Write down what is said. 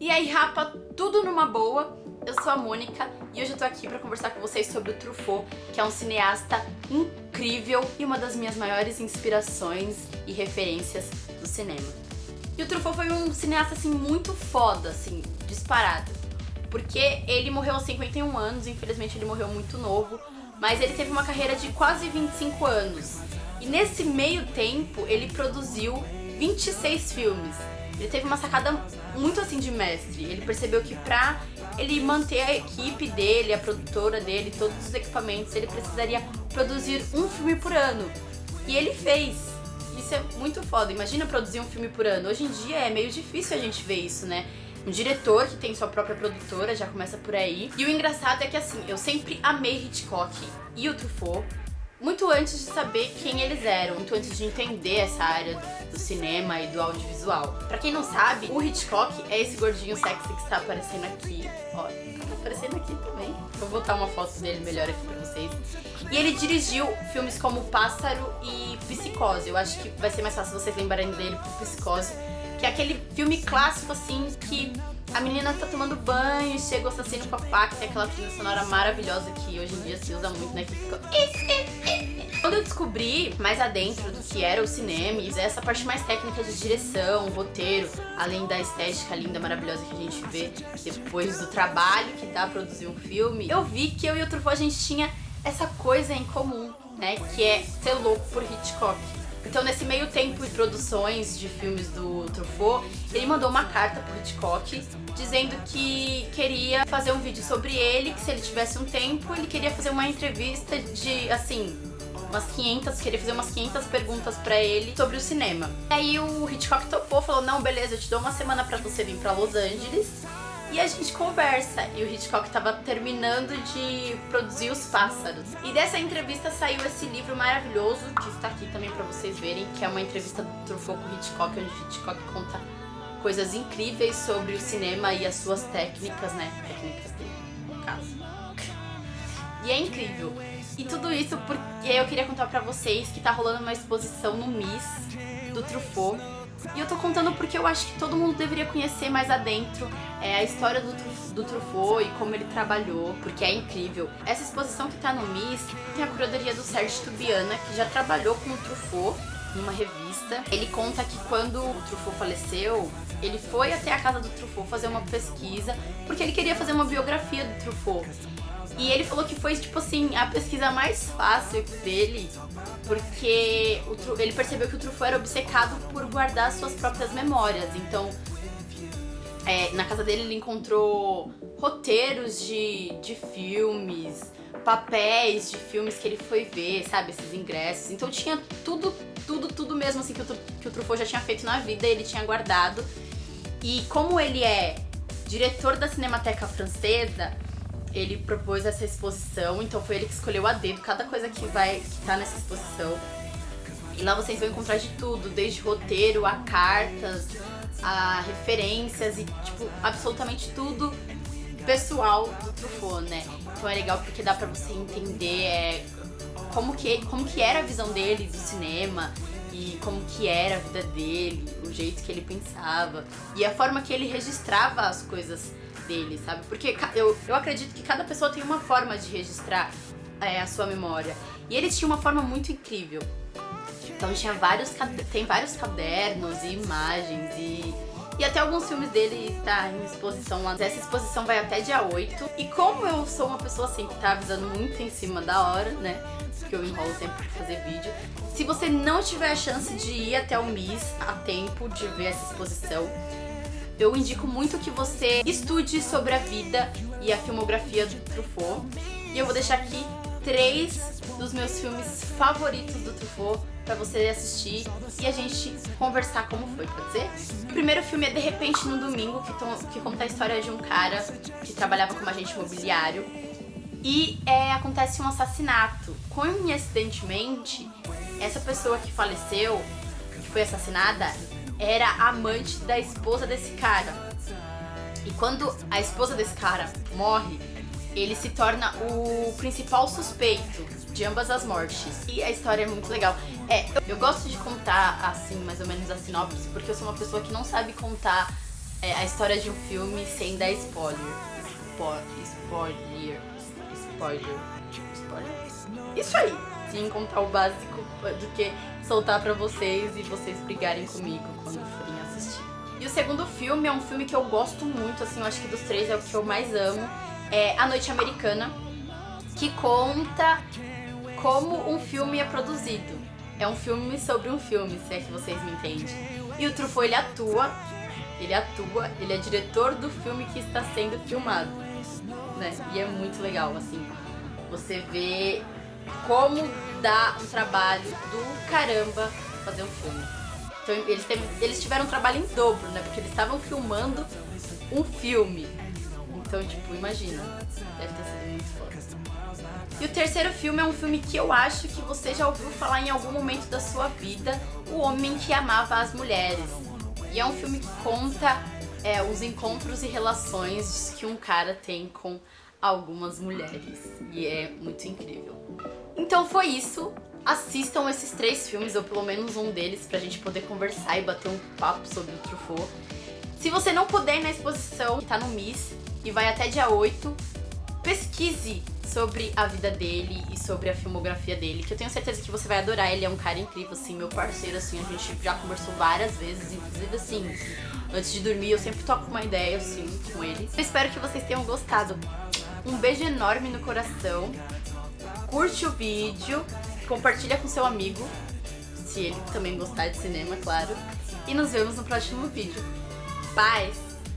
E aí, rapa, tudo numa boa. Eu sou a Mônica e hoje eu tô aqui pra conversar com vocês sobre o Truffaut, que é um cineasta incrível e uma das minhas maiores inspirações e referências do cinema. E o Truffaut foi um cineasta, assim, muito foda, assim, disparado. Porque ele morreu aos 51 anos, infelizmente ele morreu muito novo, mas ele teve uma carreira de quase 25 anos. E nesse meio tempo, ele produziu 26 filmes. Ele teve uma sacada muito assim de mestre. Ele percebeu que pra ele manter a equipe dele, a produtora dele, todos os equipamentos, ele precisaria produzir um filme por ano. E ele fez. Isso é muito foda. Imagina produzir um filme por ano. Hoje em dia é meio difícil a gente ver isso, né? Um diretor que tem sua própria produtora, já começa por aí. E o engraçado é que assim, eu sempre amei Hitchcock e o Truffaut muito antes de saber quem eles eram, muito antes de entender essa área do cinema e do audiovisual. Pra quem não sabe, o Hitchcock é esse gordinho sexy que está aparecendo aqui. Ó, tá aparecendo aqui também. Vou botar uma foto dele melhor aqui pra vocês. E ele dirigiu filmes como Pássaro e Psicose. Eu acho que vai ser mais fácil vocês lembrarem dele por Psicose, que é aquele filme clássico, assim, que a menina tá tomando banho, chega o assassino com a faca, tem aquela trilha sonora maravilhosa que hoje em dia se usa muito, né? Que fica... Quando eu descobri mais adentro do que era o cinema, e essa parte mais técnica de direção, roteiro, além da estética linda, maravilhosa que a gente vê depois do trabalho que dá produzir um filme, eu vi que eu e o Truffaut a gente tinha essa coisa em comum, né? Que é ser louco por Hitchcock. Então, nesse meio tempo de produções de filmes do Truffaut, ele mandou uma carta pro Hitchcock dizendo que queria fazer um vídeo sobre ele, que se ele tivesse um tempo, ele queria fazer uma entrevista de, assim, umas 500, queria fazer umas 500 perguntas pra ele sobre o cinema. Aí o Hitchcock topou, falou, não, beleza, eu te dou uma semana pra você vir pra Los Angeles e a gente conversa. E o Hitchcock estava terminando de produzir Os Pássaros. E dessa entrevista saiu esse livro maravilhoso, que está aqui também para vocês verem, que é uma entrevista do Truffaut com Hitchcock, onde Hitchcock conta coisas incríveis sobre o cinema e as suas técnicas, né? Técnicas dele, no caso. E é incrível. E tudo isso porque eu queria contar pra vocês que tá rolando uma exposição no MIS do Truffaut e eu tô contando porque eu acho que todo mundo deveria conhecer mais adentro é, a história do, do Truffaut e como ele trabalhou, porque é incrível. Essa exposição que tá no MIS tem a curadoria do Sérgio Tubiana, que já trabalhou com o Truffaut numa revista. Ele conta que quando o Truffaut faleceu, ele foi até a casa do Truffaut fazer uma pesquisa, porque ele queria fazer uma biografia do Truffaut. E ele falou que foi, tipo assim, a pesquisa mais fácil dele, porque ele percebeu que o Truffaut era obcecado por guardar suas próprias memórias. Então, é, na casa dele ele encontrou roteiros de, de filmes, papéis de filmes que ele foi ver, sabe, esses ingressos. Então tinha tudo, tudo, tudo mesmo assim que o, que o Truffaut já tinha feito na vida, ele tinha guardado. E como ele é diretor da Cinemateca Francesa, ele propôs essa exposição, então foi ele que escolheu a dedo cada coisa que vai que tá nessa exposição. E lá vocês vão encontrar de tudo, desde roteiro a cartas, a referências e tipo absolutamente tudo pessoal do Truffaut, né? Então é legal porque dá pra você entender é, como, que, como que era a visão dele do cinema e como que era a vida dele, o jeito que ele pensava e a forma que ele registrava as coisas dele, sabe? Porque eu, eu acredito que cada pessoa tem uma forma de registrar é, a sua memória. E ele tinha uma forma muito incrível. Então tinha vários, tem vários cadernos e imagens e, e até alguns filmes dele está em exposição lá. Essa exposição vai até dia 8. E como eu sou uma pessoa assim que tá avisando muito em cima da hora, né? Porque eu enrolo sempre pra fazer vídeo. Se você não tiver a chance de ir até o MIS a tempo de ver essa exposição, eu indico muito que você estude sobre a vida e a filmografia do Truffaut. E eu vou deixar aqui três dos meus filmes favoritos do Truffaut pra você assistir e a gente conversar como foi, pode ser? O primeiro filme é De Repente no Domingo, que, que conta a história de um cara que trabalhava como agente imobiliário e é, acontece um assassinato. Coincidentemente, essa pessoa que faleceu, que foi assassinada, era amante da esposa desse cara. E quando a esposa desse cara morre, ele se torna o principal suspeito de ambas as mortes. E a história é muito legal. É, eu, gosto de contar assim, mais ou menos a sinopse, porque eu sou uma pessoa que não sabe contar é, a história de um filme sem dar spoiler. Spo spoiler. Spoiler. Spoiler. Isso aí. Sim, contar o básico do que soltar pra vocês e vocês brigarem comigo quando forem assistir. E o segundo filme é um filme que eu gosto muito, assim, eu acho que dos três é o que eu mais amo. É A Noite Americana, que conta como um filme é produzido. É um filme sobre um filme, se é que vocês me entendem. E o Truffaut, ele atua, ele atua, ele é diretor do filme que está sendo filmado, né? E é muito legal, assim, você vê como dá um trabalho do caramba fazer um filme. Então eles, teve, eles tiveram um trabalho em dobro, né? Porque eles estavam filmando um filme. Então, tipo, imagina. Deve ter sido muito foda. E o terceiro filme é um filme que eu acho que você já ouviu falar em algum momento da sua vida, O Homem que Amava as Mulheres. E é um filme que conta é, os encontros e relações que um cara tem com algumas mulheres. E é muito incrível. Então foi isso. Assistam esses três filmes, ou pelo menos um deles, pra gente poder conversar e bater um papo sobre o Truffaut. Se você não puder ir na exposição, que tá no MIS, e vai até dia 8, pesquise sobre a vida dele e sobre a filmografia dele, que eu tenho certeza que você vai adorar. Ele é um cara incrível, assim, meu parceiro, assim, a gente já conversou várias vezes, inclusive, assim, antes de dormir eu sempre toco uma ideia, assim, com ele. Eu espero que vocês tenham gostado. Um beijo enorme no coração. Curte o vídeo, compartilha com seu amigo, se ele também gostar de cinema, claro. E nos vemos no próximo vídeo. Paz!